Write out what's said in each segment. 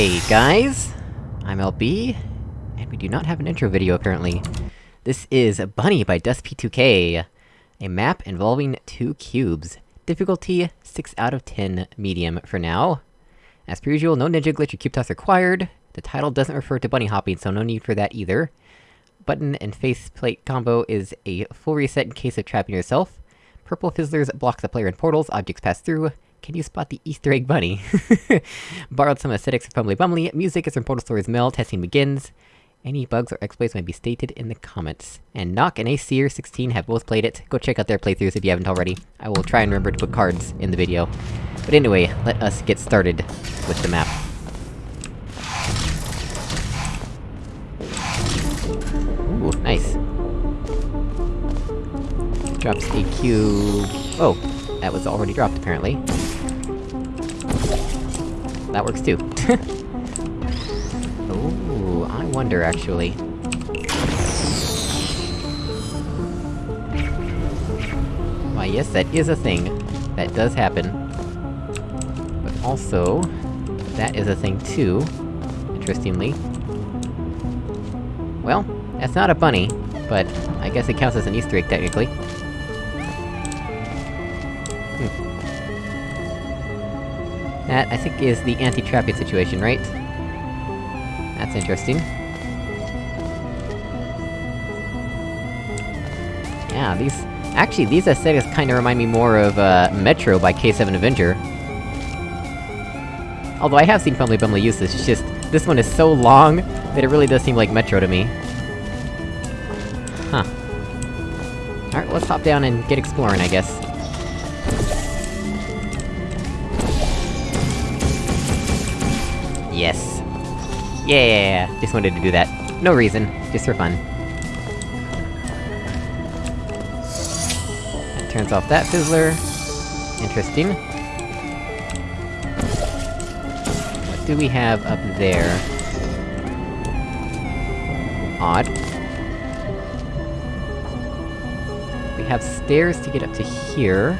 Hey guys, I'm LB, and we do not have an intro video apparently. This is Bunny by DustP2K, a map involving two cubes. Difficulty 6 out of 10 medium for now. As per usual, no ninja glitch or cube toss required. The title doesn't refer to bunny hopping, so no need for that either. Button and faceplate combo is a full reset in case of trapping yourself. Purple fizzlers block the player in portals, objects pass through. Can you spot the Easter egg bunny? Borrowed some aesthetics from Fumbly Bumbly, music is from Portal Stories Mel, testing begins. Any bugs or exploits may be stated in the comments. And Knock and ACer16 have both played it, go check out their playthroughs if you haven't already. I will try and remember to put cards in the video. But anyway, let us get started with the map. Ooh, nice. Drops a cube... Oh, that was already dropped, apparently. That works too. Ooh, I wonder, actually. Why, yes, that is a thing. That does happen. But also... That is a thing too, interestingly. Well, that's not a bunny, but I guess it counts as an easter egg, technically. That, I think, is the anti-trapping situation, right? That's interesting. Yeah, these... Actually, these aesthetics kinda remind me more of, uh, Metro by K7 Avenger. Although I have seen Fumbly Bumbly use this, it's just... This one is so long, that it really does seem like Metro to me. Huh. Alright, let's hop down and get exploring, I guess. Yeah, just wanted to do that. No reason, just for fun. That turns off that fizzler. Interesting. What do we have up there? Odd. We have stairs to get up to here.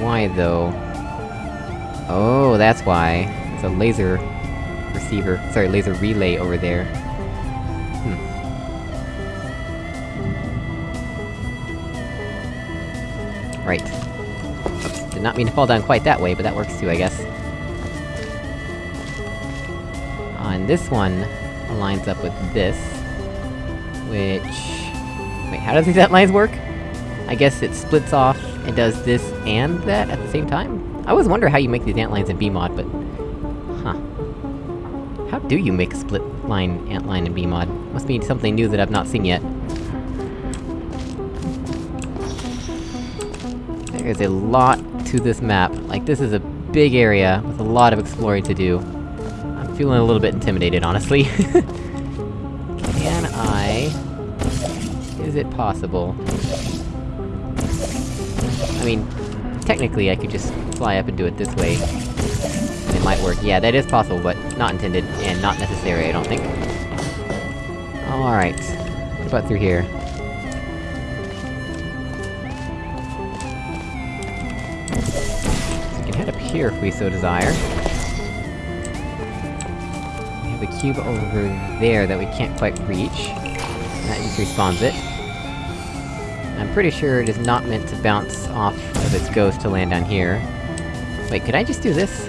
Why, though? Oh, that's why. It's a laser... receiver- sorry, laser relay over there. Hmm. Right. Oops, did not mean to fall down quite that way, but that works too, I guess. Ah, and this one lines up with this. Which... Wait, how does these lines work? I guess it splits off and does this and that at the same time? I always wonder how you make these ant lines in BEEmod, but... Do you make a split line ant antline in BEEmod? Must be something new that I've not seen yet. There is a lot to this map. Like, this is a big area, with a lot of exploring to do. I'm feeling a little bit intimidated, honestly. Can I... Is it possible? I mean, technically I could just fly up and do it this way. And it might work. Yeah, that is possible, but not intended, and not necessary, I don't think. Oh, Alright. What about through here? We can head up here if we so desire. We have a cube over there that we can't quite reach. That just respawns it. I'm pretty sure it is not meant to bounce off of its ghost to land down here. Wait, could I just do this?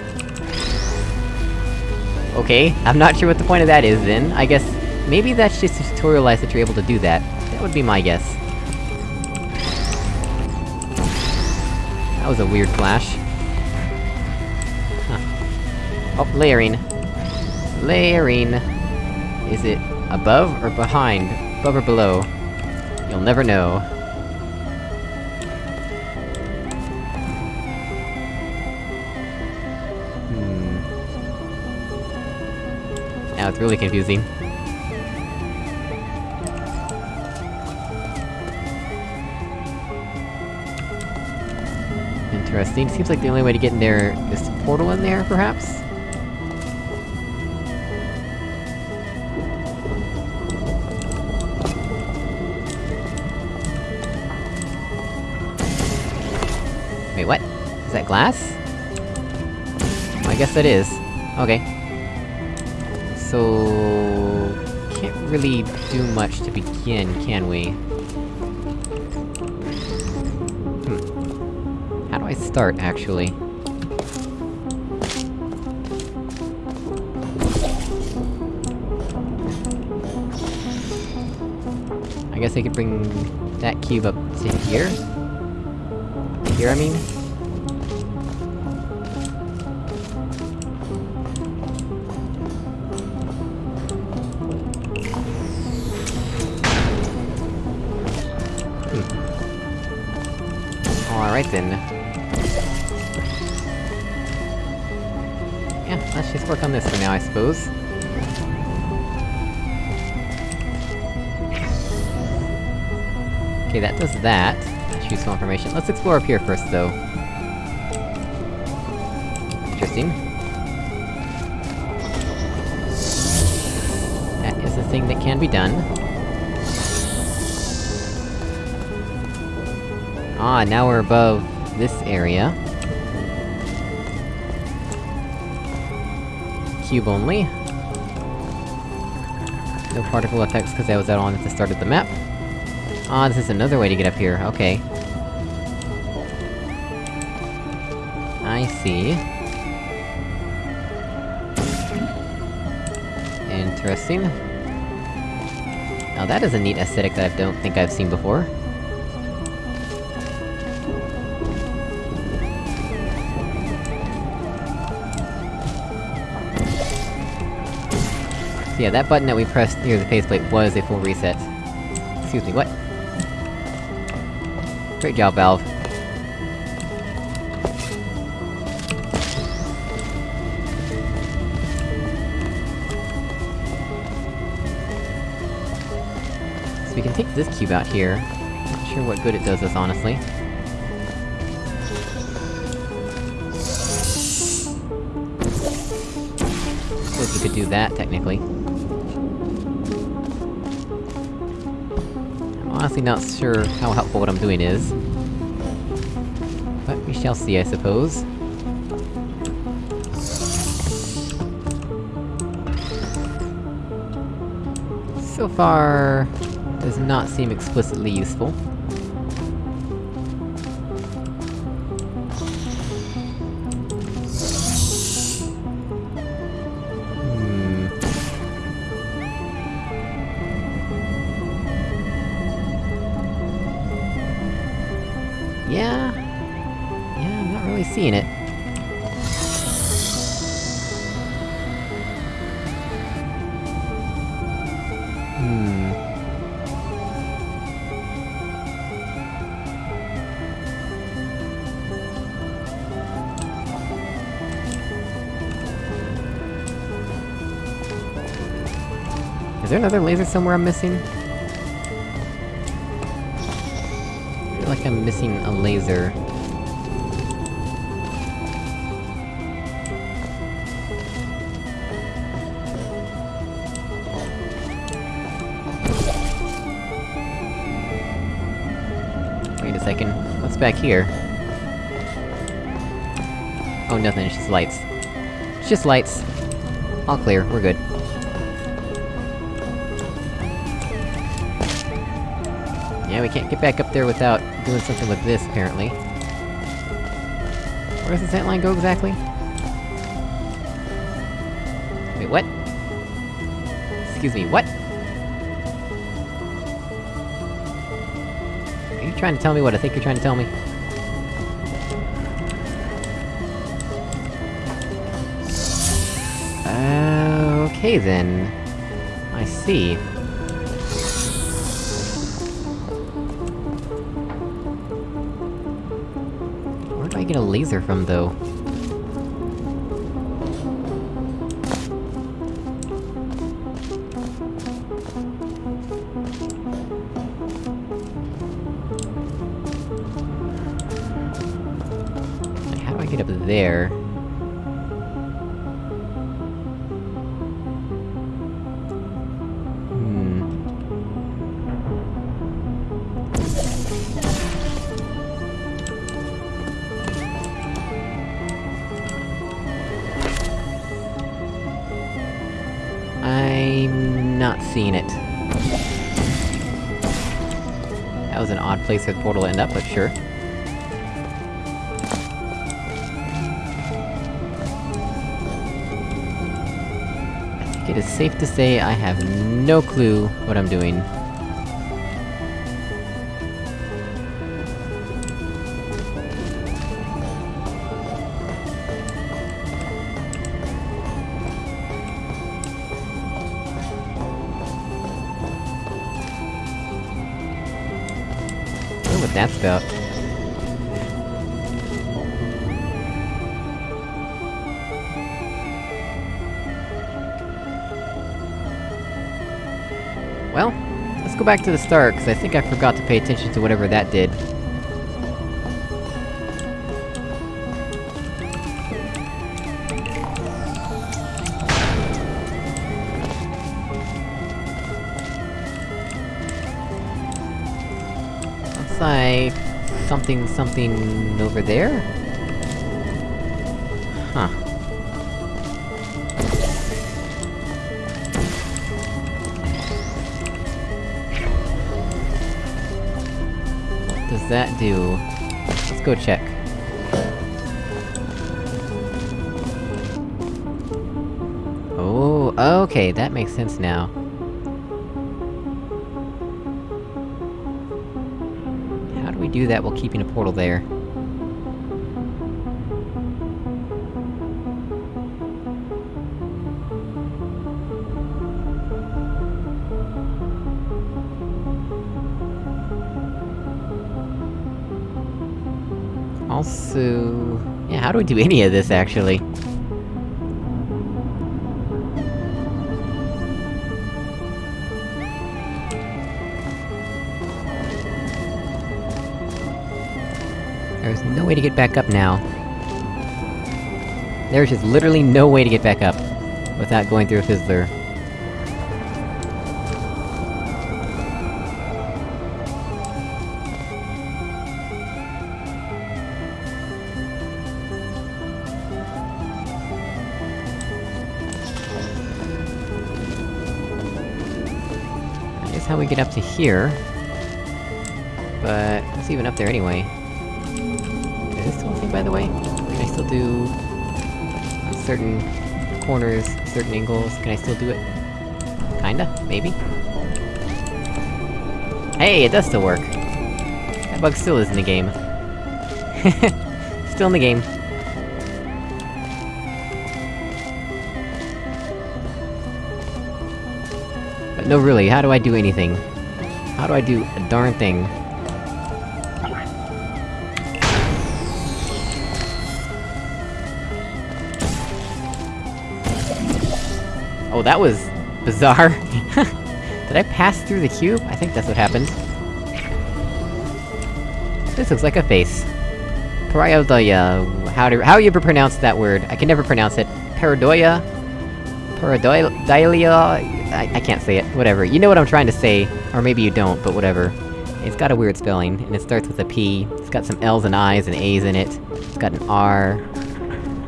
Okay, I'm not sure what the point of that is then. I guess... Maybe that's just to tutorialize that you're able to do that. That would be my guess. That was a weird flash. Huh. Oh, layering. Layering! Is it above or behind? Above or below? You'll never know. Now it's really confusing. Interesting. Seems like the only way to get in there is to portal in there, perhaps? Wait, what? Is that glass? Well, I guess that is. Okay. So... Can't really do much to begin, can we? Hmm. How do I start, actually? I guess I could bring that cube up to here? Here, I mean? Then. Yeah, let's just work on this for now, I suppose. Okay, that does that. That's useful information. Let's explore up here first, though. Interesting. That is a thing that can be done. Ah, now we're above this area. Cube only. No particle effects because I was out on at the start of the map. Ah, this is another way to get up here, okay. I see. Interesting. Now that is a neat aesthetic that I don't think I've seen before. Yeah, that button that we pressed near the faceplate was a full reset. Excuse me, what? Great job, Valve. So we can take this cube out here. Not sure what good it does us, honestly. Suppose we could do that, technically. Honestly not sure how helpful what I'm doing is. But we shall see, I suppose. So far... does not seem explicitly useful. Seeing it. Hmm... Is there another laser somewhere I'm missing? I Feel like I'm missing a laser. Back here? Oh, nothing, it's just lights. It's just lights. All clear, we're good. Yeah, we can't get back up there without doing something with this, apparently. Where does the this antline go, exactly? Wait, what? Excuse me, what? Trying to tell me what I think you're trying to tell me? Okay then. I see. Where do I get a laser from, though? Seeing it. That was an odd place for the portal to end up, but sure. I think it is safe to say I have no clue what I'm doing. That's. Well, let's go back to the start, because I think I forgot to pay attention to whatever that did. Something something over there? Huh. What does that do? Let's go check. Oh, okay, that makes sense now. Do that while keeping a portal there? Also... Yeah, how do we do any of this, actually? There's no way to get back up now. There's just literally no way to get back up, without going through a fizzler. That is how we get up to here. But, it's even up there anyway. By the way? Can I still do... certain corners, certain angles, can I still do it? Kinda? Maybe? Hey, it does still work! That bug still is in the game. still in the game. But no really, how do I do anything? How do I do a darn thing? Was... bizarre. Did I pass through the cube? I think that's what happened. This looks like a face. Paradoia... How do- how you ever pronounce that word? I can never pronounce it. Paradoia? Paradoilia? I, I can't say it, whatever. You know what I'm trying to say, or maybe you don't, but whatever. It's got a weird spelling, and it starts with a P. It's got some L's and I's and A's in it. It's got an R.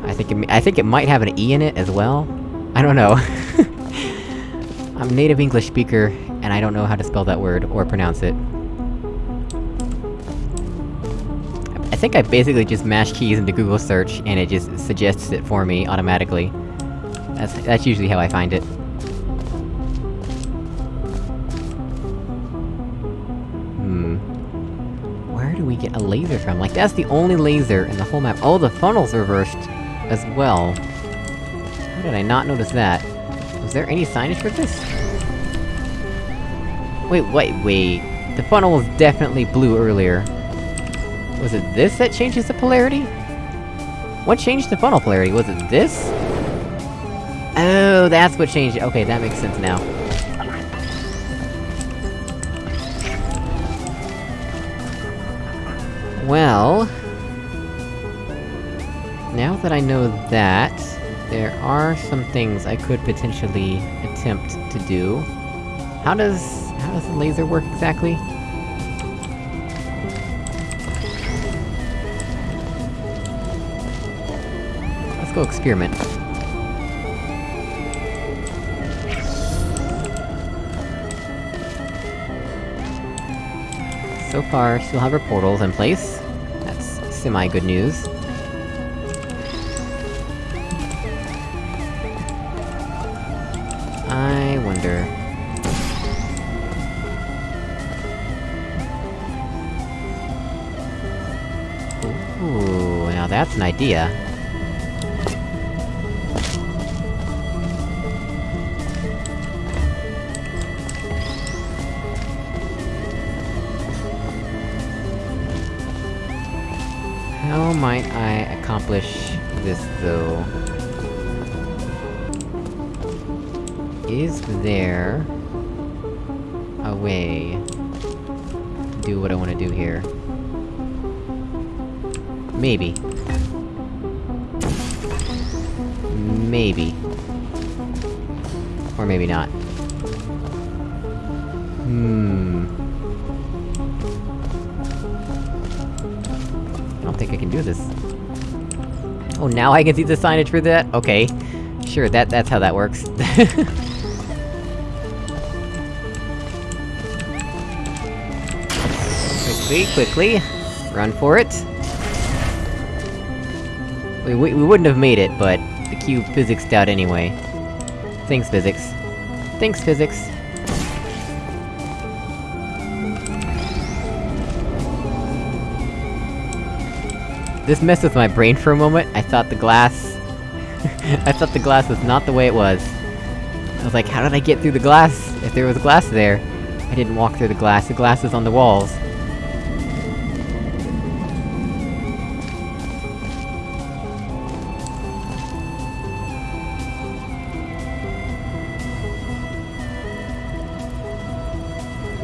I think it, I think it might have an E in it as well? I don't know. I'm a native English speaker, and I don't know how to spell that word, or pronounce it. I think I basically just mash keys into Google search, and it just suggests it for me automatically. That's- that's usually how I find it. Hmm... Where do we get a laser from? Like, that's the only laser in the whole map- Oh, the funnel's reversed! As well. How did I not notice that? There any signage for this? Wait, wait, wait... The funnel was definitely blue earlier. Was it this that changes the polarity? What changed the funnel polarity? Was it this? Oh, that's what changed it. Okay, that makes sense now. Well... Now that I know that, there are some things I could potentially attempt to do. How does... how does the laser work exactly? Let's go experiment. So far, still have our portals in place. That's semi-good news. An idea. How might I accomplish this, though? Is there... a way... to do what I wanna do here? Maybe. Maybe. Or maybe not. Hmm... I don't think I can do this. Oh, now I can see the signage for that? Okay. Sure, that- that's how that works. quickly, quickly! Run for it! We, we, we wouldn't have made it, but the cube physicsed out anyway. Thanks, physics. Thanks, physics. This messed with my brain for a moment, I thought the glass... I thought the glass was not the way it was. I was like, how did I get through the glass, if there was glass there? I didn't walk through the glass, the glass is on the walls.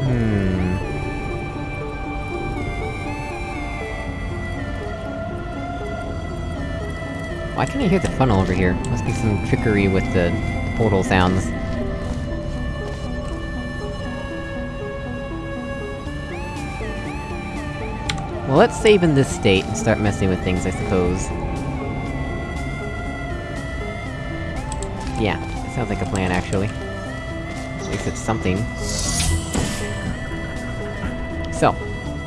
Hmm... Why can't I hear the funnel over here? Must be some trickery with the, the portal sounds. Well, let's save in this state and start messing with things, I suppose. Yeah, sounds like a plan, actually. At least it's something.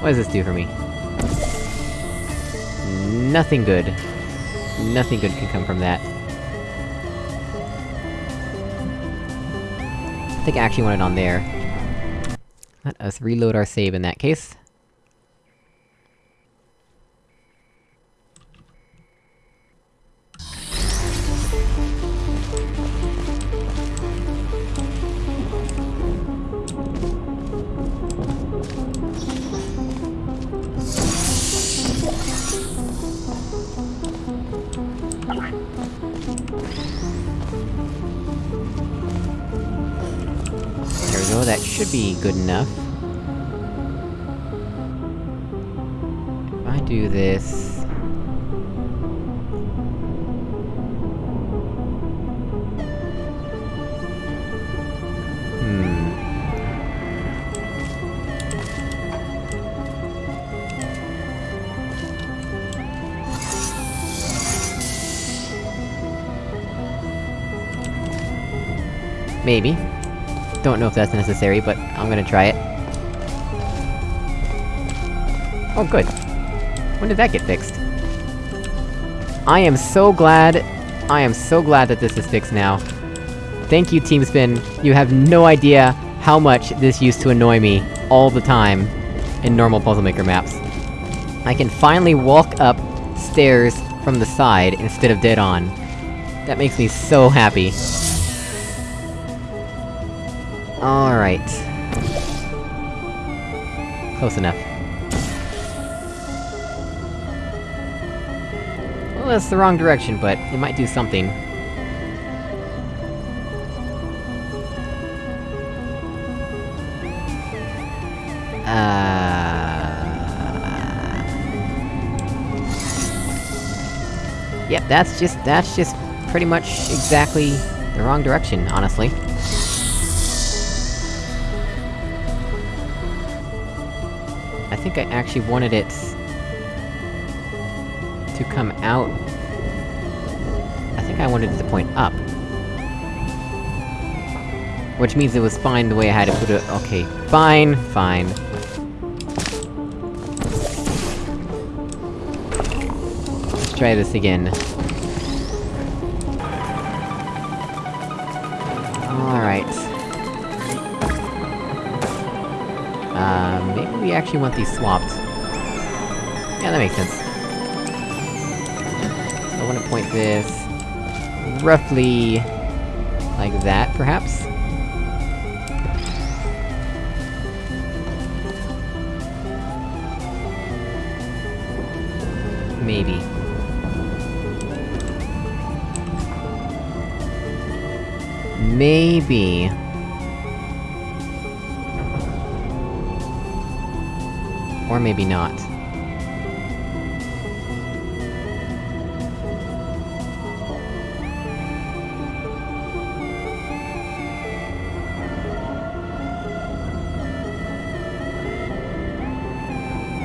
What does this do for me? Nothing good. Nothing good can come from that. I think I actually want it on there. Let us reload our save in that case. Don't know if that's necessary, but I'm gonna try it. Oh good. When did that get fixed? I am so glad... I am so glad that this is fixed now. Thank you, Team Spin. You have no idea how much this used to annoy me, all the time, in normal Puzzle Maker maps. I can finally walk up stairs from the side instead of dead on. That makes me so happy. Close enough. Well, that's the wrong direction, but it might do something. Uh... Yep, that's just- that's just pretty much exactly the wrong direction, honestly. think I actually wanted it... to come out... I think I wanted it to point up. Which means it was fine the way I had to put it- okay. Fine, fine. Let's try this again. Actually want these swapped. Yeah, that makes sense. So I wanna point this... roughly... like that, perhaps? Maybe. Maybe... Or maybe not.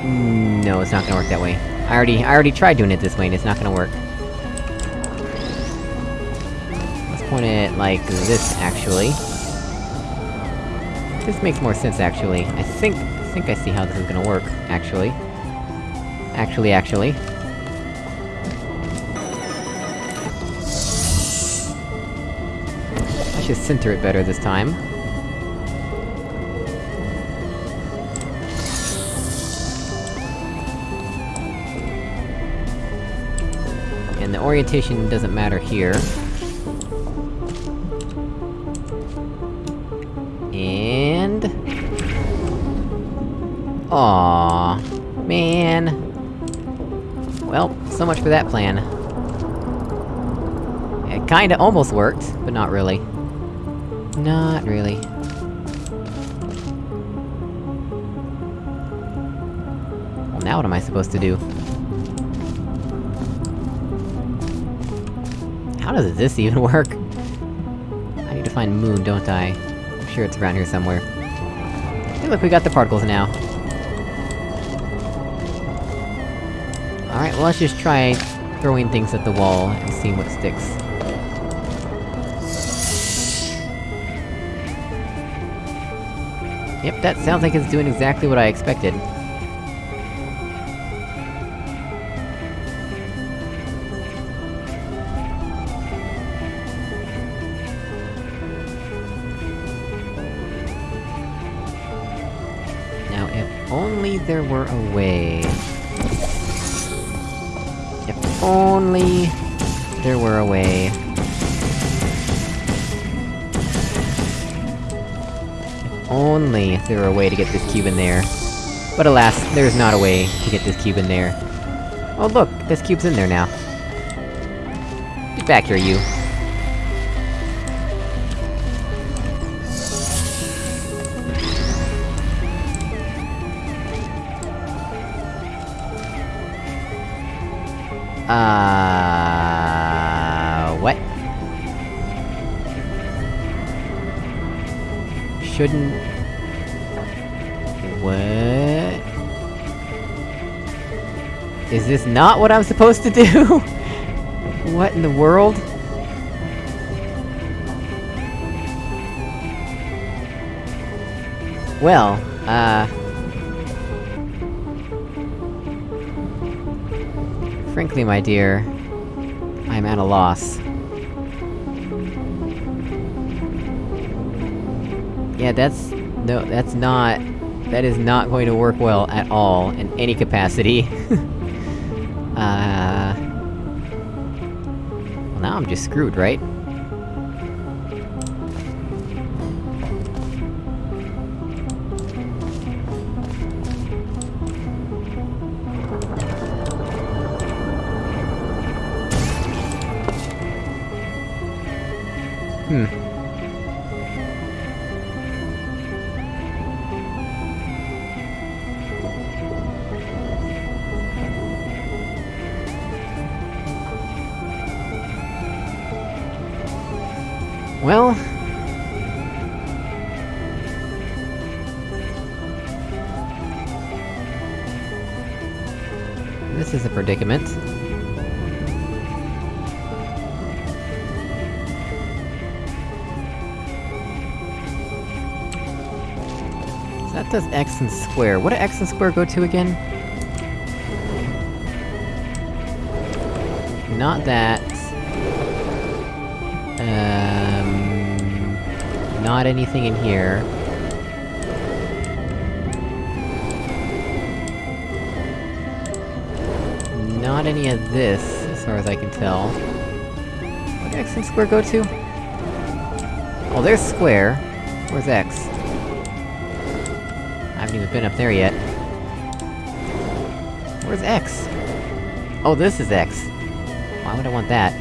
Mm, No, it's not gonna work that way. I already- I already tried doing it this way, and it's not gonna work. Let's point it like this, actually. This makes more sense, actually. I think- think I see how this is gonna work, actually. Actually, actually. I should center it better this time. And the orientation doesn't matter here. Aww, man. Well, so much for that plan. It kinda almost worked, but not really. Not really. Well, now what am I supposed to do? How does this even work? I need to find Moon, don't I? I'm sure it's around here somewhere. Hey look, we got the particles now. Let's just try throwing things at the wall, and seeing what sticks. Yep, that sounds like it's doing exactly what I expected. Now, if only there were a way... Only... there were a way... Only there were a way to get this cube in there. But alas, there's not a way to get this cube in there. Oh look, this cube's in there now. Get back here, you. Shouldn't... What? Is this not what I'm supposed to do? what in the world? Well, uh... Frankly, my dear, I'm at a loss. Yeah, that's... no, that's not... That is not going to work well at all, in any capacity. uh... Well, now I'm just screwed, right? Hmm. Predicament. So that does x and square. What do x and square go to again? not that. Um... Not anything in here. Any of this, as far as I can tell. Where did X and Square go to? Oh, there's Square. Where's X? I haven't even been up there yet. Where's X? Oh, this is X. Why would I want that?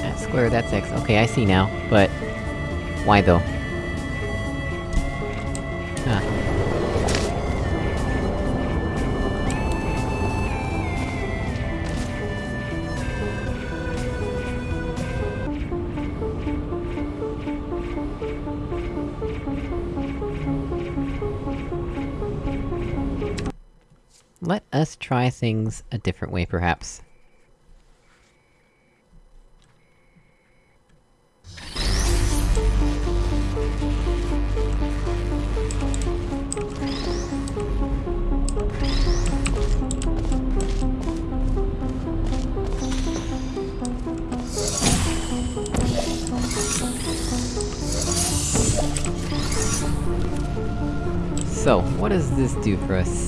That's Square, that's X. Okay, I see now, but... Why though? Try things a different way, perhaps. So, what does this do for us,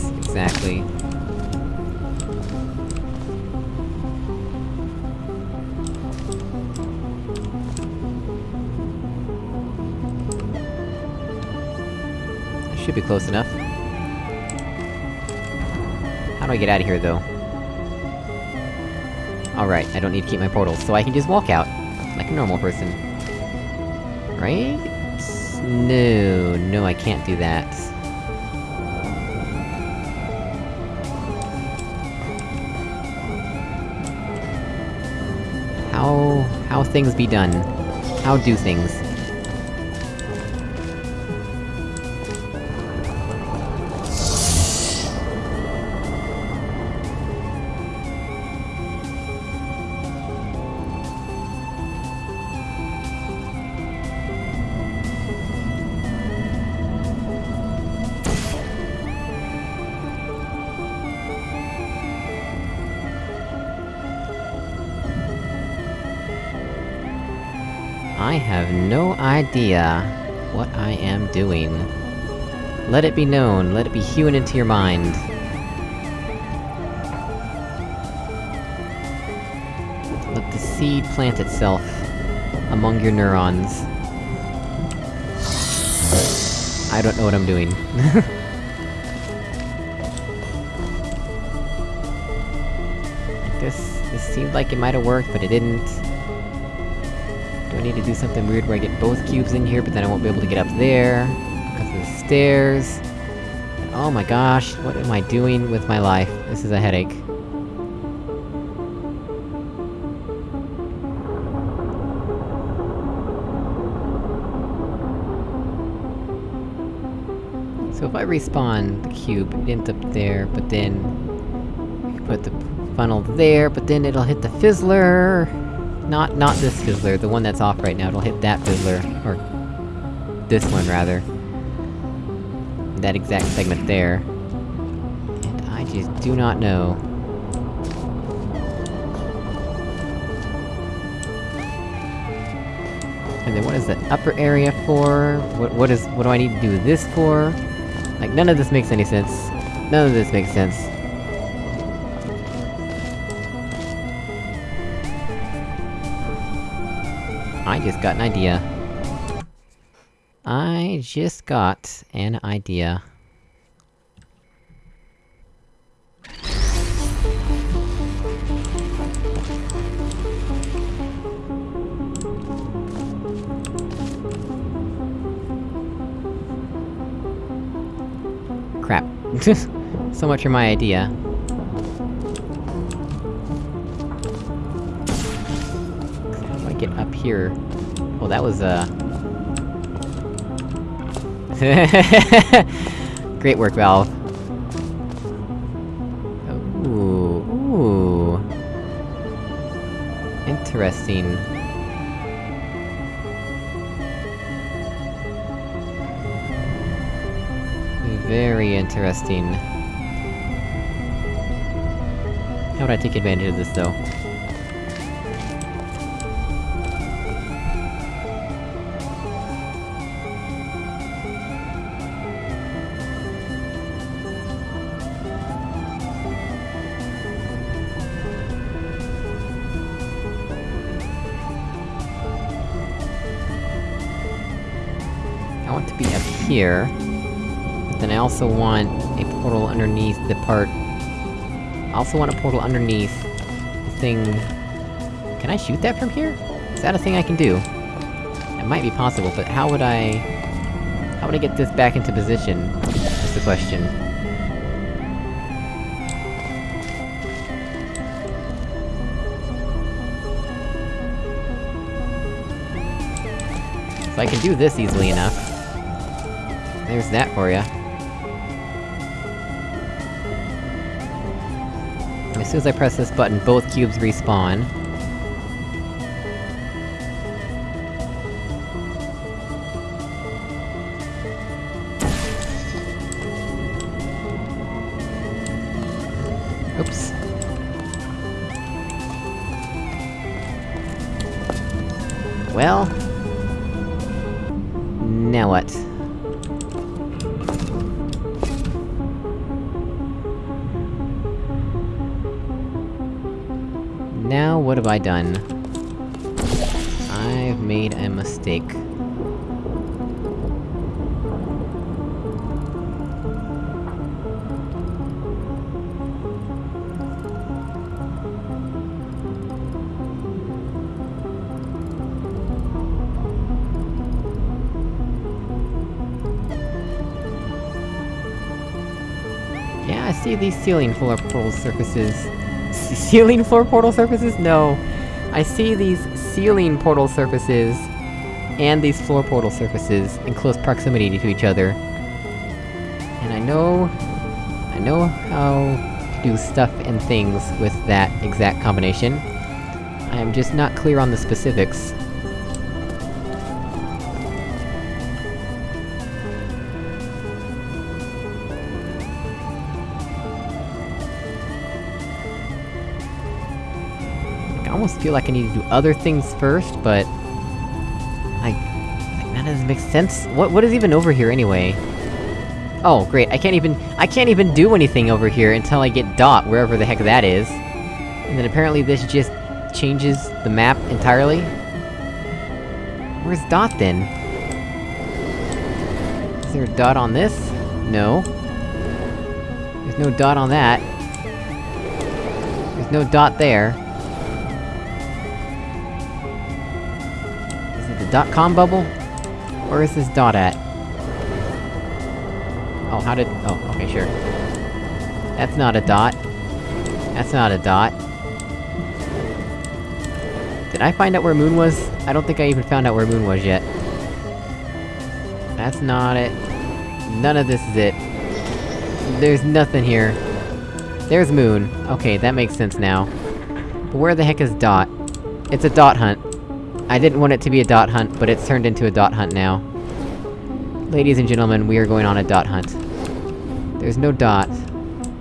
Should be close enough. How do I get out of here, though? Alright, I don't need to keep my portals, so I can just walk out, like a normal person. Right? No, no, I can't do that. How... how things be done? How do things? No idea what I am doing. Let it be known, let it be hewn into your mind. Let the seed plant itself among your neurons. I don't know what I'm doing. this... this seemed like it might've worked, but it didn't. I need to do something weird where I get both cubes in here, but then I won't be able to get up there? Because of the stairs... Oh my gosh, what am I doing with my life? This is a headache. So if I respawn the cube, it ends up there, but then... I can put the funnel there, but then it'll hit the fizzler! Not- not this fizzler, the one that's off right now, it'll hit that fizzler. Or... this one, rather. That exact segment there. And I just do not know. And then what is the upper area for? What- what is- what do I need to do this for? Like, none of this makes any sense. None of this makes sense. I just got an idea. I just got an idea. Crap. so much for my idea. Here? Well, that was, uh... Great work, Valve. Ooh, ooh... Interesting. Very interesting. How would I take advantage of this, though? Here. But then I also want a portal underneath the part... I also want a portal underneath the thing... Can I shoot that from here? Is that a thing I can do? It might be possible, but how would I... How would I get this back into position? Is the question. So I can do this easily enough. There's that for ya. As soon as I press this button, both cubes respawn. Now what have I done? I've made a mistake. Yeah, I see these ceiling floor portal surfaces. Ceiling floor portal surfaces? No. I see these ceiling portal surfaces, and these floor portal surfaces, in close proximity to each other. And I know... I know how to do stuff and things with that exact combination. I am just not clear on the specifics. Almost feel like I need to do other things first, but... Like... like that doesn't make sense? What- what is even over here, anyway? Oh, great, I can't even- I can't even do anything over here until I get Dot, wherever the heck that is. And then apparently this just changes the map entirely? Where's Dot, then? Is there a dot on this? No. There's no dot on that. There's no dot there. Dot-com bubble? Where is this dot at? Oh, how did- oh, okay, sure. That's not a dot. That's not a dot. Did I find out where Moon was? I don't think I even found out where Moon was yet. That's not it. None of this is it. There's nothing here. There's Moon. Okay, that makes sense now. But where the heck is Dot? It's a dot hunt. I didn't want it to be a dot hunt, but it's turned into a dot hunt now. Ladies and gentlemen, we are going on a dot hunt. There's no dot.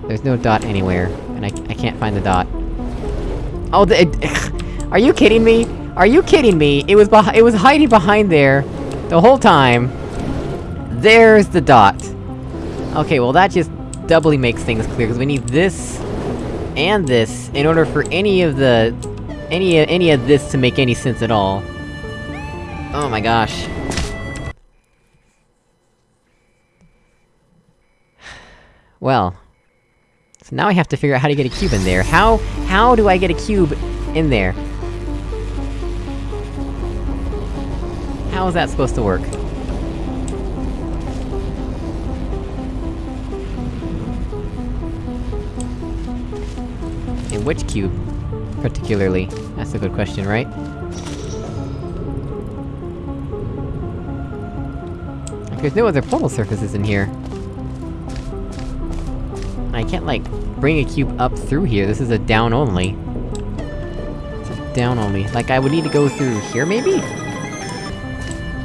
There's no dot anywhere, and I, I can't find the dot. Oh, the- it, Are you kidding me? Are you kidding me? It was it was hiding behind there, the whole time. There's the dot. Okay, well that just doubly makes things clear, because we need this... and this, in order for any of the... any- any of this to make any sense at all. Oh my gosh. Well... So now I have to figure out how to get a cube in there. How- how do I get a cube in there? How is that supposed to work? In which cube, particularly? That's a good question, right? There's no other portal surfaces in here. I can't, like, bring a cube up through here, this is a down only. Down only. Like, I would need to go through here, maybe?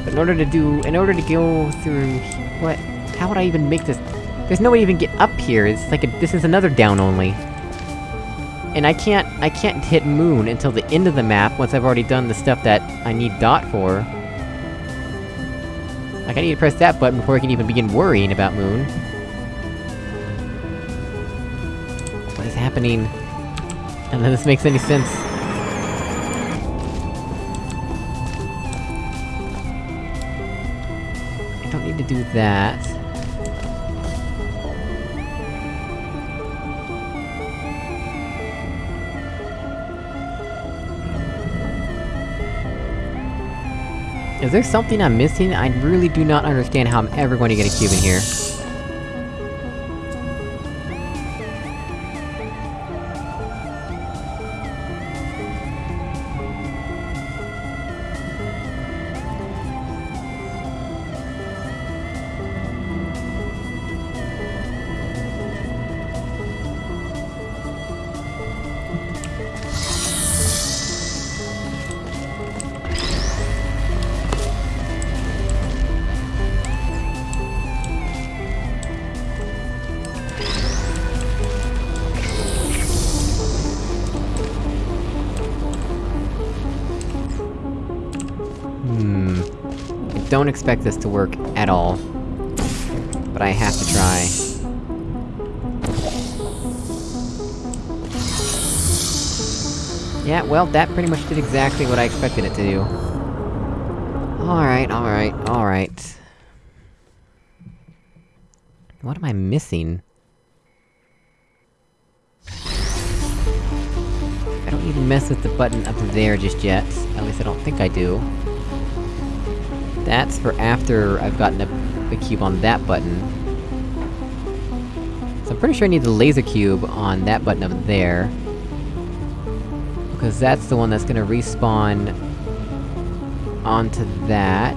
But in order to do- in order to go through... What? How would I even make this- There's no way to even get up here, it's like a- this is another down only. And I can't- I can't hit Moon until the end of the map, once I've already done the stuff that I need Dot for. Like, I need to press that button before I can even begin worrying about Moon. What is happening? None of this makes any sense. I don't need to do that. Is there something I'm missing? I really do not understand how I'm ever going to get a cube in here. Expect this to work at all. But I have to try. Yeah, well, that pretty much did exactly what I expected it to do. Alright, alright, alright. What am I missing? I don't need to mess with the button up there just yet. At least I don't think I do. That's for after I've gotten a, a cube on that button. So I'm pretty sure I need the laser cube on that button up there. Because that's the one that's gonna respawn... onto that.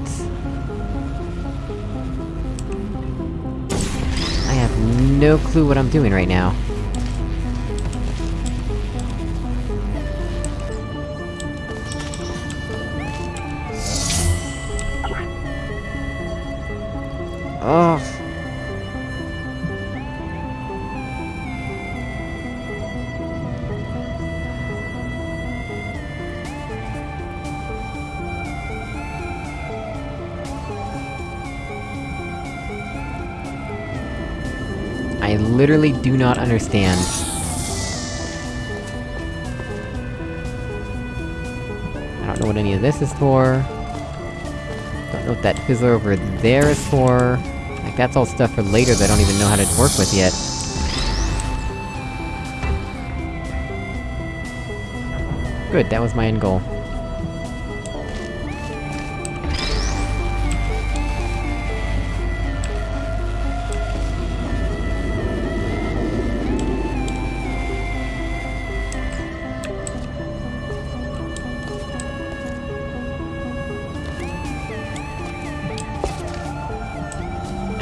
I have no clue what I'm doing right now. Ugh. I literally do not understand. I don't know what any of this is for. Don't know what that fizzler over there is for. That's all stuff for later that I don't even know how to work with yet. Good, that was my end goal.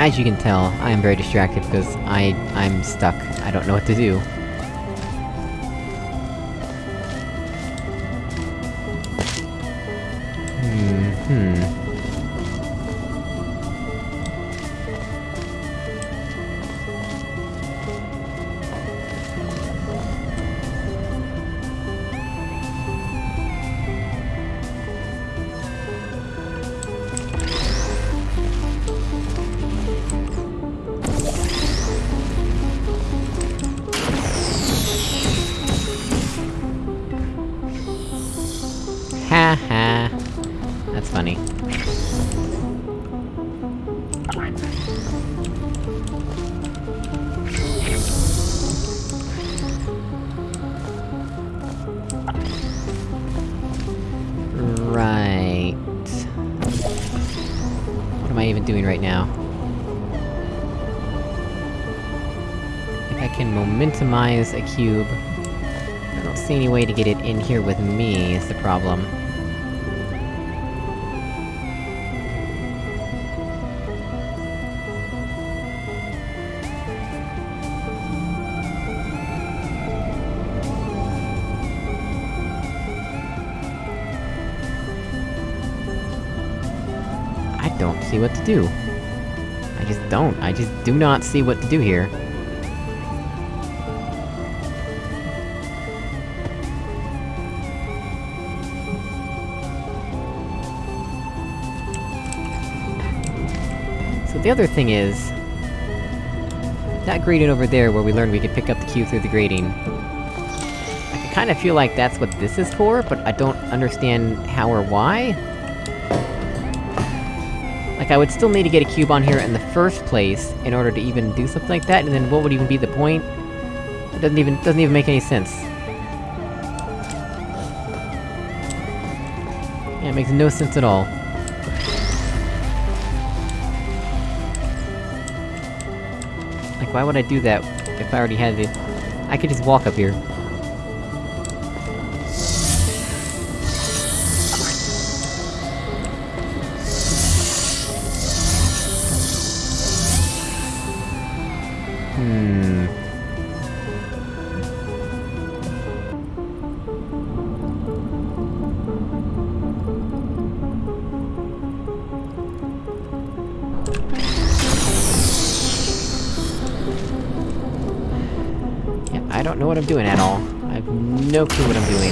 As you can tell, I am very distracted because I... I'm stuck. I don't know what to do. A cube... I don't see any way to get it in here with me, is the problem. I don't see what to do. I just don't. I just do not see what to do here. The other thing is... That grating over there, where we learned we could pick up the cube through the grating... I kinda feel like that's what this is for, but I don't understand how or why? Like, I would still need to get a cube on here in the first place, in order to even do something like that, and then what would even be the point? It doesn't even- doesn't even make any sense. Yeah, it makes no sense at all. Why would I do that, if I already had it? I could just walk up here. No clue what I'm doing.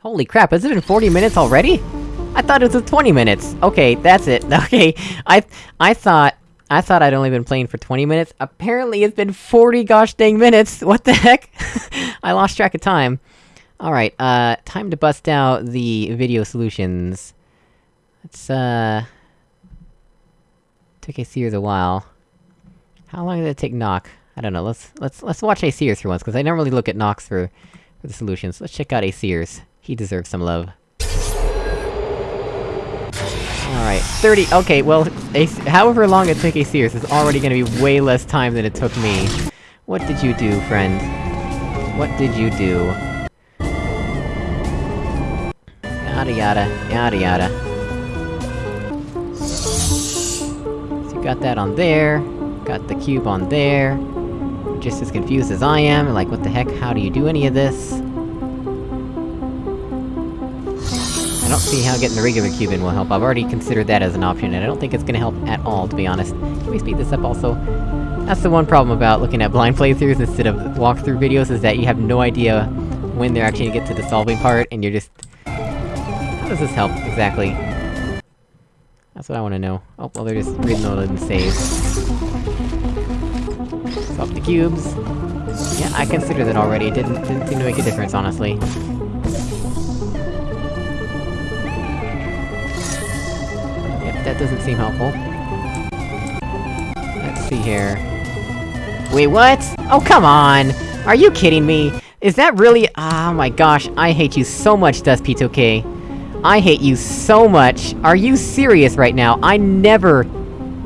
Holy crap, has it been 40 minutes already? I thought it was 20 minutes! Okay, that's it. Okay, I- I thought- I thought I'd only been playing for 20 minutes. Apparently it's been 40 gosh dang minutes! What the heck? I lost track of time. Alright, uh, time to bust out the video solutions. Let's, uh... Took a Sears a while. How long did it take Knock? I don't know, let's- let's- let's watch A Sears for once, because I never really look at Knocks for- for the solutions. Let's check out A Sears. He deserves some love. Alright, 30- okay, well, however long it took A Sears is already gonna be way less time than it took me. What did you do, friend? What did you do? Yada yada, yada yada. So you got that on there, got the cube on there. You're just as confused as I am, like what the heck, how do you do any of this? I don't see how getting the regular cube in will help, I've already considered that as an option, and I don't think it's gonna help at all, to be honest. Can we speed this up also? That's the one problem about looking at blind playthroughs instead of walkthrough videos, is that you have no idea when they're actually gonna get to the solving part, and you're just... How does this help, exactly? That's what I wanna know. Oh, well they're just reloading and save. Swap the cubes. Yeah, I considered it already, it didn't- didn't seem to make a difference, honestly. Yep, that doesn't seem helpful. Let's see here. Wait, what? Oh, come on! Are you kidding me? Is that really- Oh my gosh, I hate you so much, DustP2K. I hate you so much! Are you serious right now? I never,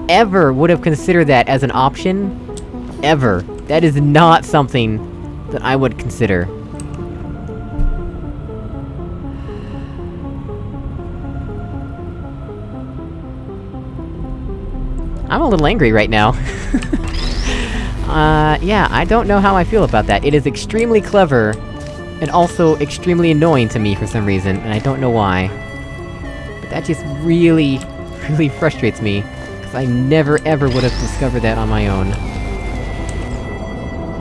ever would have considered that as an option. Ever. That is not something that I would consider. I'm a little angry right now. uh, yeah, I don't know how I feel about that. It is extremely clever, and also extremely annoying to me for some reason, and I don't know why. But that just really, really frustrates me, because I never ever would have discovered that on my own.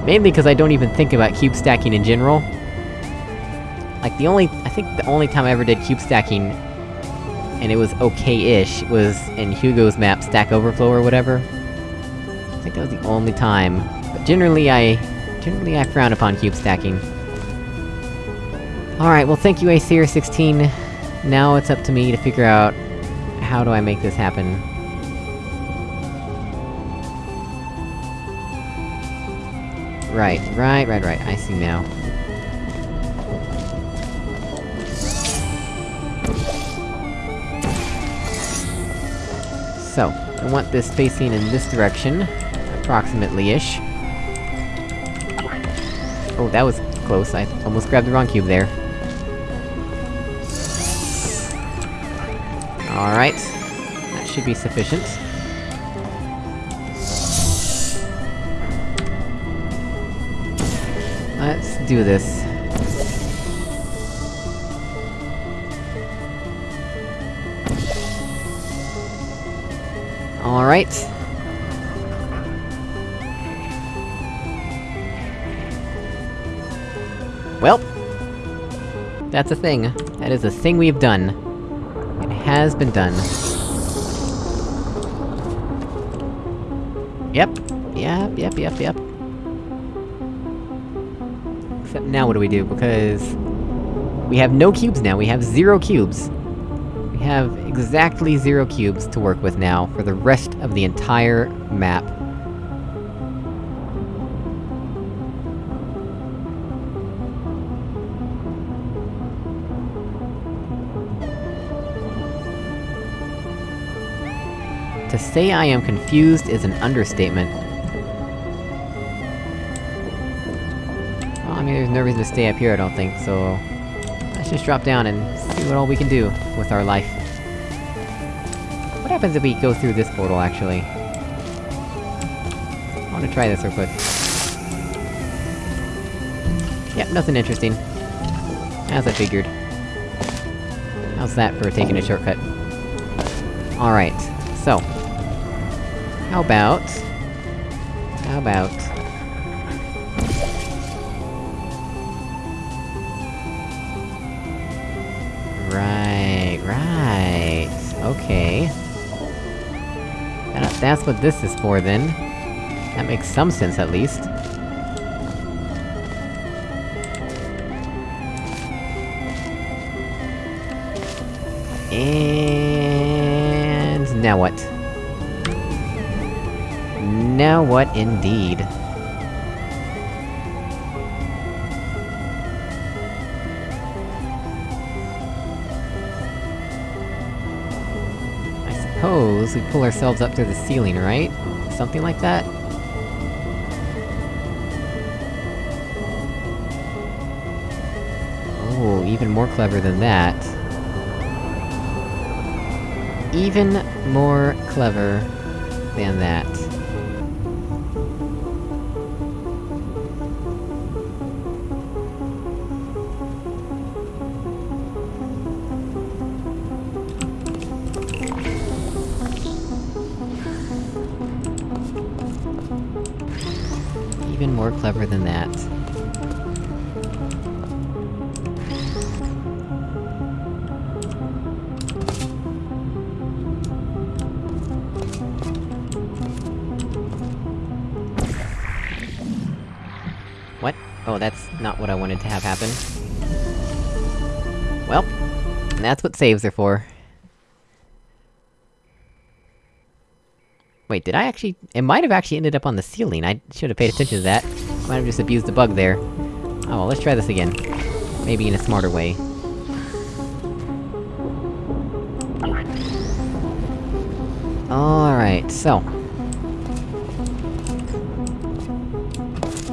Mainly because I don't even think about cube stacking in general. Like, the only- I think the only time I ever did cube stacking and it was okay-ish, was in Hugo's map, Stack Overflow or whatever. I think that was the only time. But generally I... generally I frown upon cube stacking. Alright, well thank you Acer16. Now it's up to me to figure out... how do I make this happen. Right, right, right, right, I see now. So, I want this facing in this direction, approximately-ish. Oh, that was close, I almost grabbed the wrong cube there. Alright. That should be sufficient. Let's do this. Alright. Well, That's a thing. That is a thing we've done. Has been done. Yep. Yep, yep, yep, yep. Except now what do we do? Because... We have no cubes now, we have zero cubes. We have exactly zero cubes to work with now, for the rest of the entire map. Say I am confused is an understatement. Well, I mean, there's no reason to stay up here, I don't think, so... Let's just drop down and see what all we can do with our life. What happens if we go through this portal, actually? I wanna try this real quick. Yep, nothing interesting. As I figured. How's that for taking a shortcut? Alright, so... How about... How about... Right, right... Okay... That- that's what this is for, then. That makes some sense, at least. And... now what? Now what, indeed? I suppose we pull ourselves up to the ceiling, right? Something like that? Oh, even more clever than that. Even more clever than that. That's what saves are for. Wait, did I actually- it might have actually ended up on the ceiling, I should have paid attention to that. Might have just abused the bug there. Oh well, let's try this again. Maybe in a smarter way. Alright, so...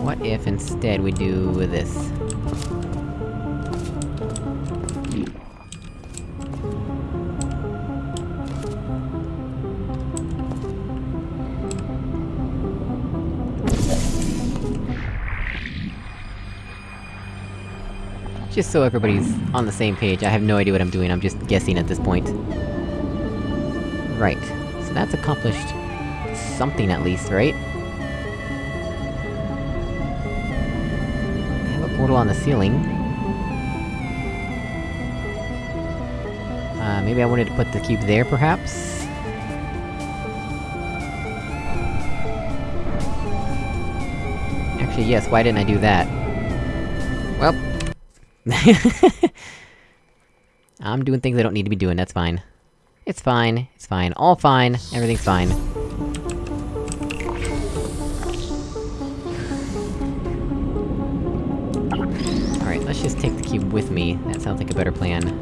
What if instead we do this? Just so everybody's on the same page, I have no idea what I'm doing, I'm just guessing at this point. Right. So that's accomplished... something at least, right? I have a portal on the ceiling. Uh, maybe I wanted to put the cube there, perhaps? Actually, yes, why didn't I do that? I'm doing things I don't need to be doing, that's fine. It's fine, it's fine, all fine, everything's fine. Alright, let's just take the cube with me, that sounds like a better plan.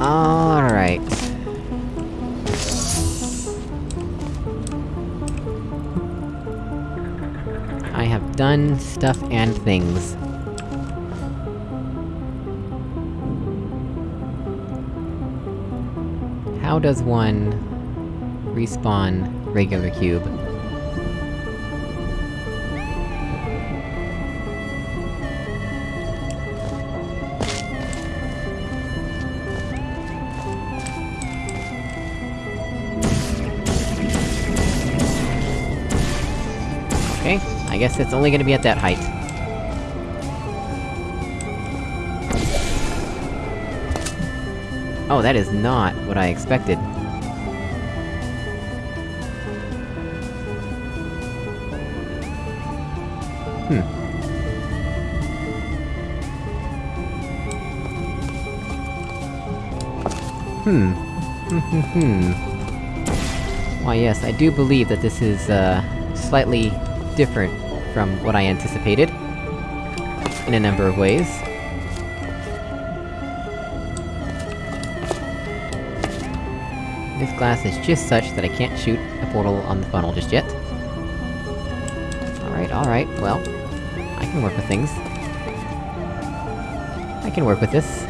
Alright. Done stuff and things. How does one... respawn regular cube? Guess it's only gonna be at that height. Oh, that is not what I expected. Hmm. Hmm. Hmm hmm hmm. Why yes, I do believe that this is, uh, slightly different from what I anticipated. In a number of ways. This glass is just such that I can't shoot a portal on the funnel just yet. Alright, alright, well... I can work with things. I can work with this.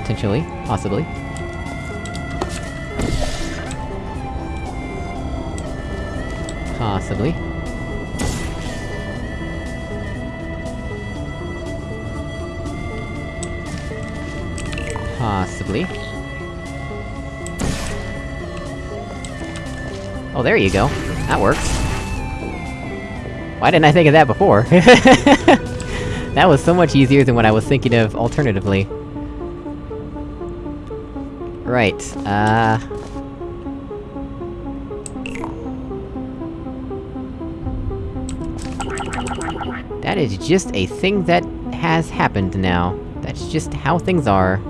Potentially. Possibly. Possibly. Possibly. Oh, there you go. That works. Why didn't I think of that before? that was so much easier than what I was thinking of alternatively. Right, uh... That is just a thing that has happened now. That's just how things are.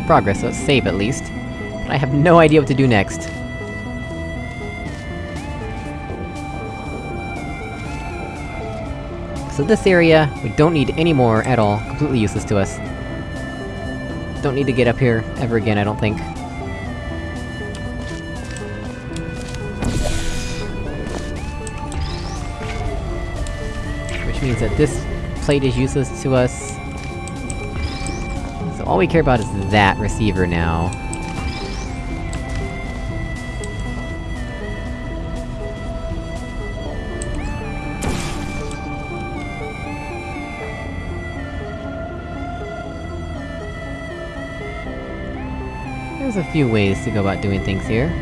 Progress, so let's save at least. But I have no idea what to do next. So this area, we don't need any more at all, completely useless to us. Don't need to get up here ever again, I don't think. Which means that this plate is useless to us. All we care about is that receiver now. There's a few ways to go about doing things here.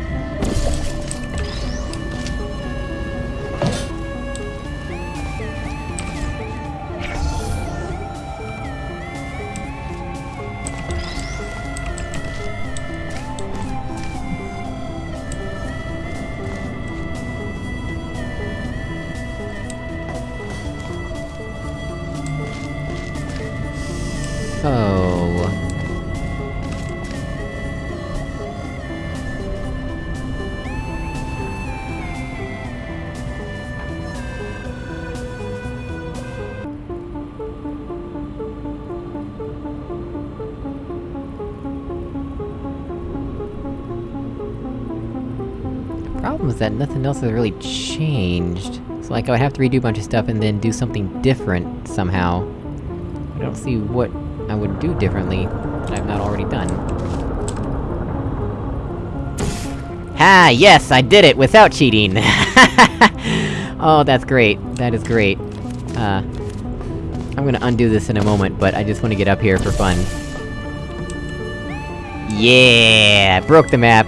So... Problem is that nothing else has really changed. So like, I would have to redo a bunch of stuff and then do something different, somehow. I don't see what I would do differently that I've not already done. Ha! Yes, I did it without cheating! oh, that's great. That is great. Uh... I'm gonna undo this in a moment, but I just wanna get up here for fun. Yeah! Broke the map!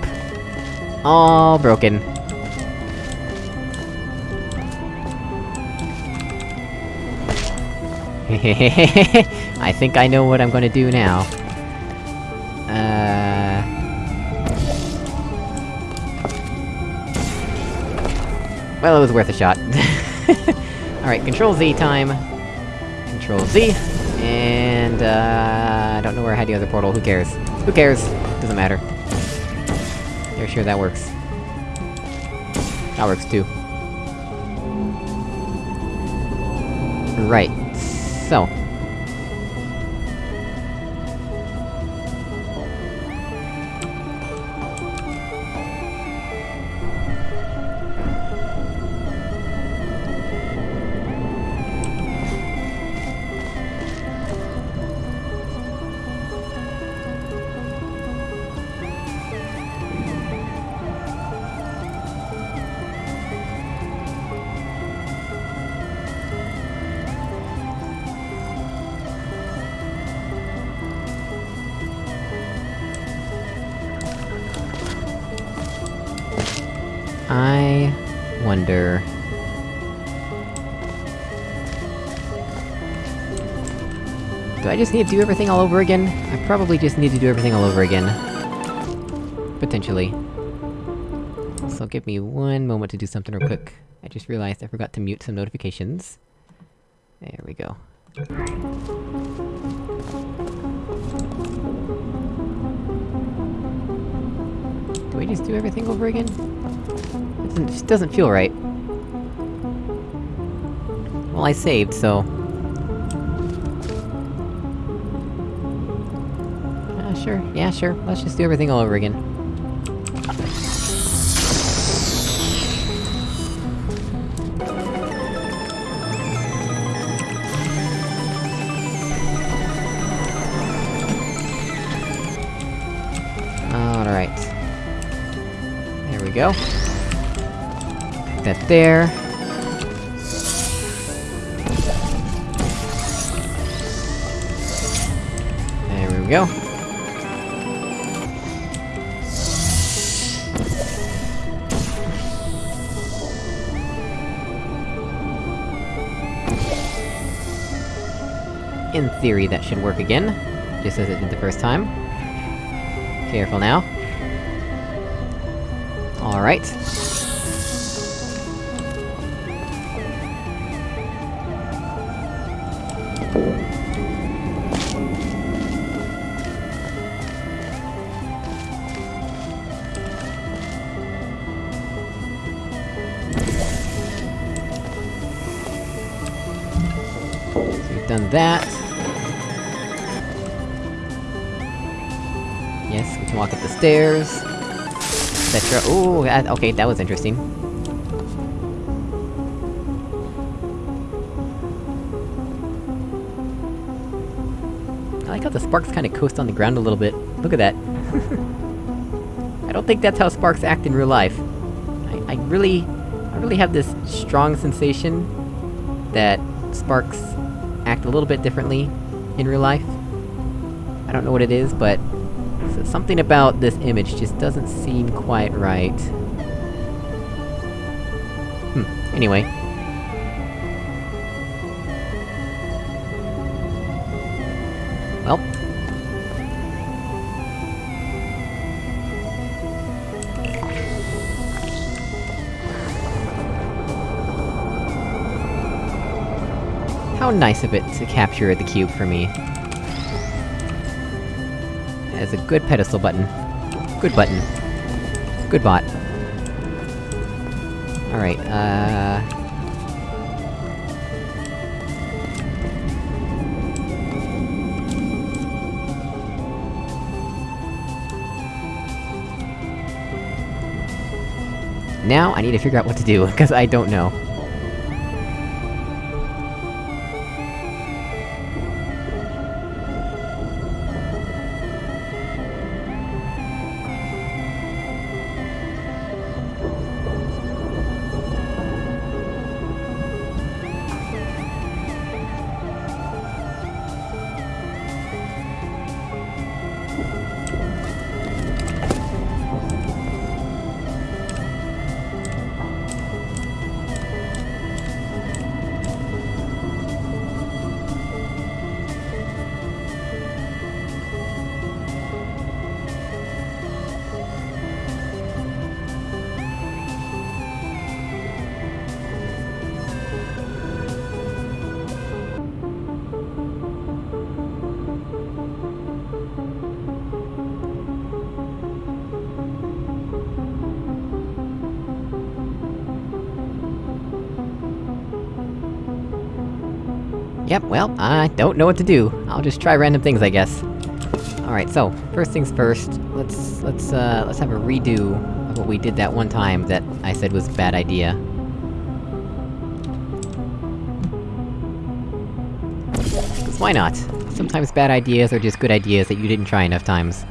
All broken. Think I know what I'm gonna do now. Uh... Well, it was worth a shot. Alright, Control Z time. Control Z. And, uh... I don't know where I had the other portal, who cares? Who cares? Doesn't matter. You're sure that works. That works too. Right. Need to do everything all over again? I probably just need to do everything all over again. Potentially. So give me one moment to do something real quick. I just realized I forgot to mute some notifications. There we go. Do we just do everything over again? It doesn't, just doesn't feel right. Well, I saved, so... sure, yeah, sure, let's just do everything all over again. Alright. There we go. Put that there. There we go. Theory, that should work again. Just as it did the first time. Careful now. Alright. Stairs. Etc. Ooh, that- okay, that was interesting. I like how the sparks kinda coast on the ground a little bit. Look at that. I don't think that's how sparks act in real life. I- I really... I really have this strong sensation... that sparks act a little bit differently in real life. I don't know what it is, but... something about this image just doesn't seem quite right. Hmm, anyway. Well. How nice of it to capture the cube for me. As a good pedestal button. Good button. Good bot. Alright, uh... Now, I need to figure out what to do, because I don't know. Yep, well, I don't know what to do. I'll just try random things, I guess. Alright, so, first things first, let's... let's, uh, let's have a redo of what we did that one time that I said was a bad idea. Why not? Sometimes bad ideas are just good ideas that you didn't try enough times.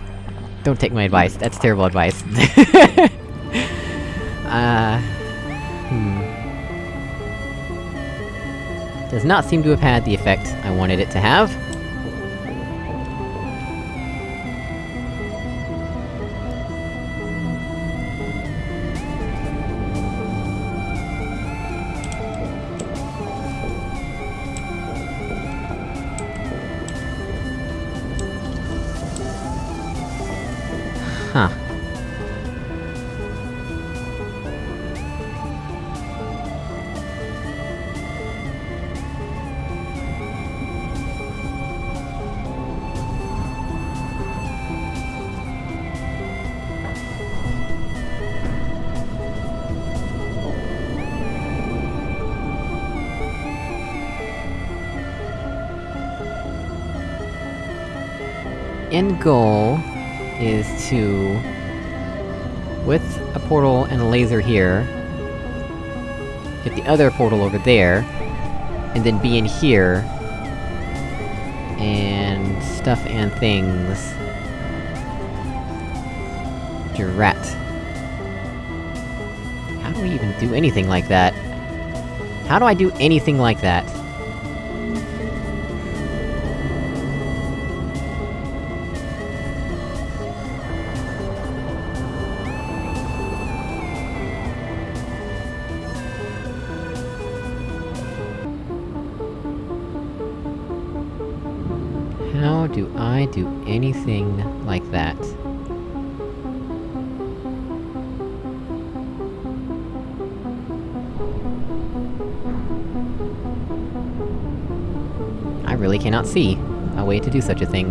Don't take my advice, that's terrible advice. does not seem to have had the effect I wanted it to have. Huh. End goal is to... With a portal and a laser here... Get the other portal over there... And then be in here... And... stuff and things... Drat. How do we even do anything like that? How do I do anything like that? Do such a thing.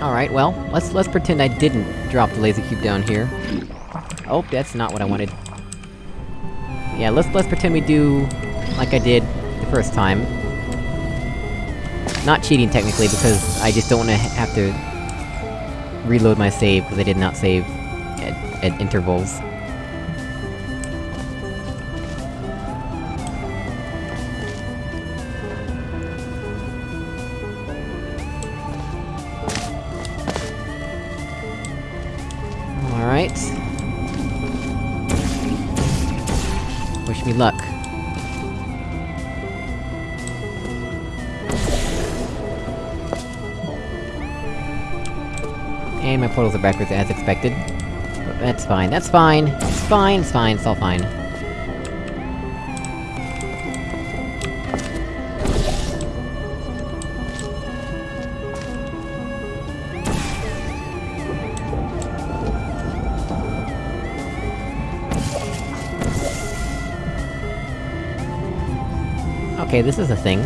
Alright, well, let's- let's pretend I didn't drop the laser cube down here. Oh, that's not what I wanted. Yeah, let's- let's pretend we do... like I did the first time. Not cheating, technically, because I just don't wanna have to... reload my save, because I did not save at, at intervals. And my portals are backwards as expected. But that's fine, that's fine! It's fine, it's fine, it's all fine. Okay, this is a thing.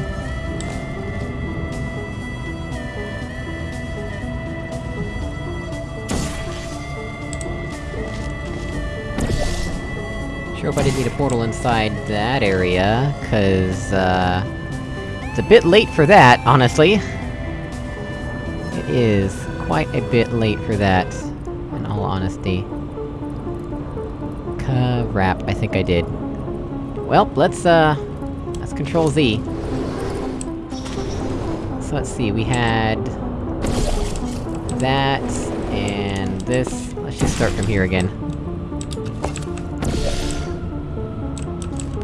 Sure if I didn't need a portal inside that area, cause, uh... It's a bit late for that, honestly! It is quite a bit late for that, in all honesty. Crap, I think I did. Well, let's, uh... Let's control Z. So let's see, we had... That, and this... Let's just start from here again.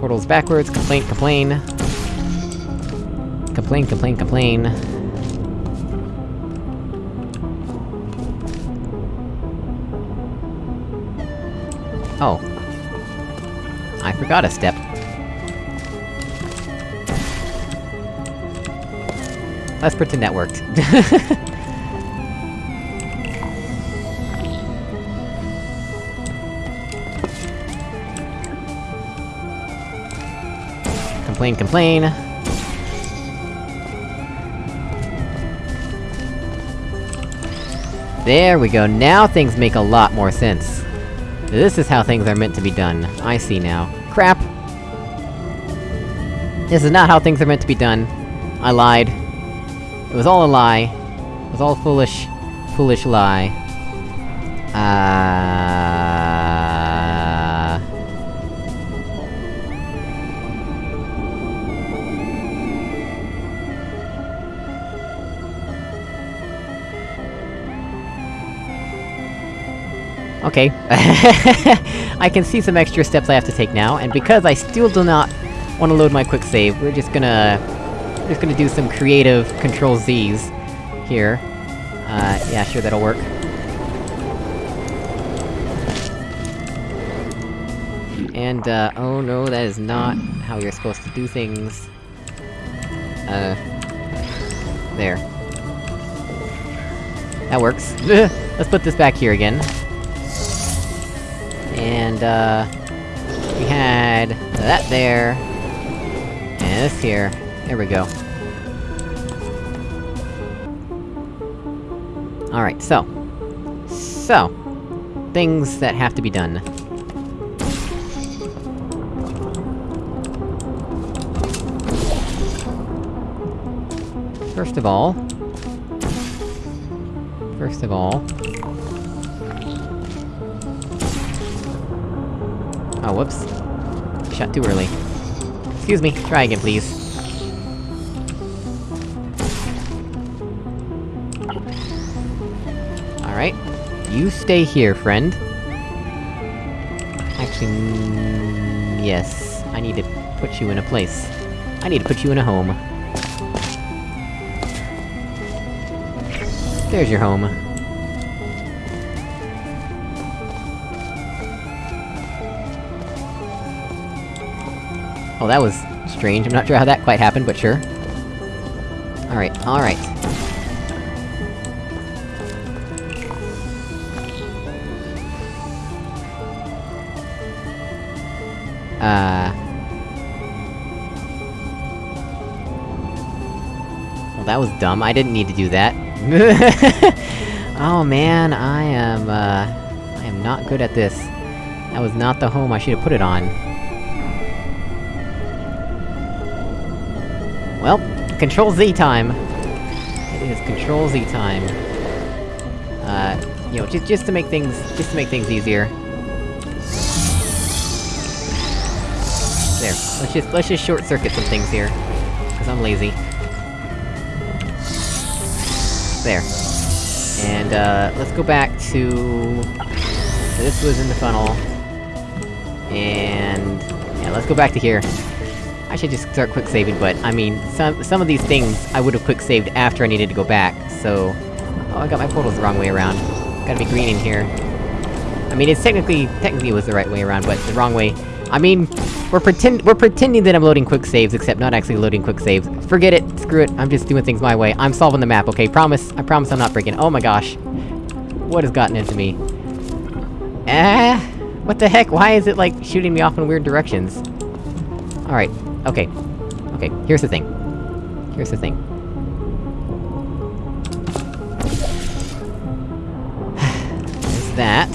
Portals backwards, complain, complain. Complain, complain, complain. Oh. I forgot a step. Let's pretend that worked. complain, complain. There we go, now things make a lot more sense. This is how things are meant to be done. I see now. Crap! This is not how things are meant to be done. I lied. It was all a lie. It was all foolish... foolish lie. Uh... Okay. I can see some extra steps I have to take now, and because I still do not want to load my quick save, we're just gonna... We're just gonna do some creative Control-Z's here. Uh, yeah, sure, that'll work. And, uh, oh no, that is not how you're supposed to do things. Uh... There. That works. Let's put this back here again and, uh... We had... that there... And this here. There we go. Alright, so. So. Things that have to be done. First of all... First of all... Oh, whoops. Shut too early. Excuse me, try again, please. Alright. You stay here, friend. Actually... Mm, yes. I need to put you in a place. I need to put you in a home. There's your home. Oh, that was strange. I'm not sure how that quite happened, but sure. Alright, alright. Uh... Well, that was dumb. I didn't need to do that. oh man, I am, uh... I am not good at this. That was not the home I should've put it on. Control Z time! It is Control Z time. Uh, you know, just- just to make things- just to make things easier. There, let's just- let's just short-circuit some things here. Cause I'm lazy. There. And, uh, let's go back to... This was in the funnel. And... Yeah, let's go back to here. I should just start quick saving, but, I mean, some- some of these things I would've quick saved after I needed to go back, so... Oh, I got my portals the wrong way around. Gotta be green in here. I mean, it's technically- technically was the right way around, but the wrong way. I mean, we're pretend- we're pretending that I'm loading quick saves, except not actually loading quick saves. Forget it, screw it, I'm just doing things my way. I'm solving the map, okay? Promise, I promise I'm not breaking- oh my gosh. What has gotten into me? Eh? What the heck, why is it, like, shooting me off in weird directions? Alright, okay. Okay, here's the thing. Here's the thing. There's that.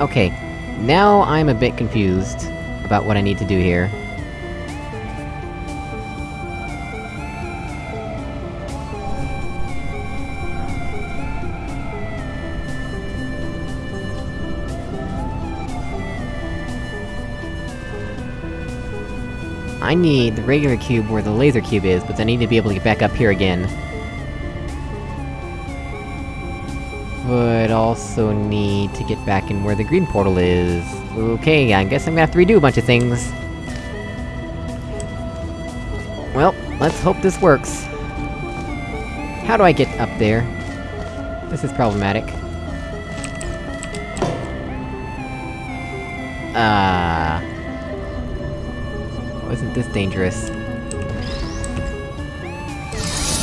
Okay, now I'm a bit confused about what I need to do here. I need the regular cube where the laser cube is, but I need to be able to get back up here again. But also need to get back in where the green portal is. Okay, I guess I'm gonna have to redo a bunch of things. Well, let's hope this works. How do I get up there? This is problematic. Ah... Wasn't this dangerous?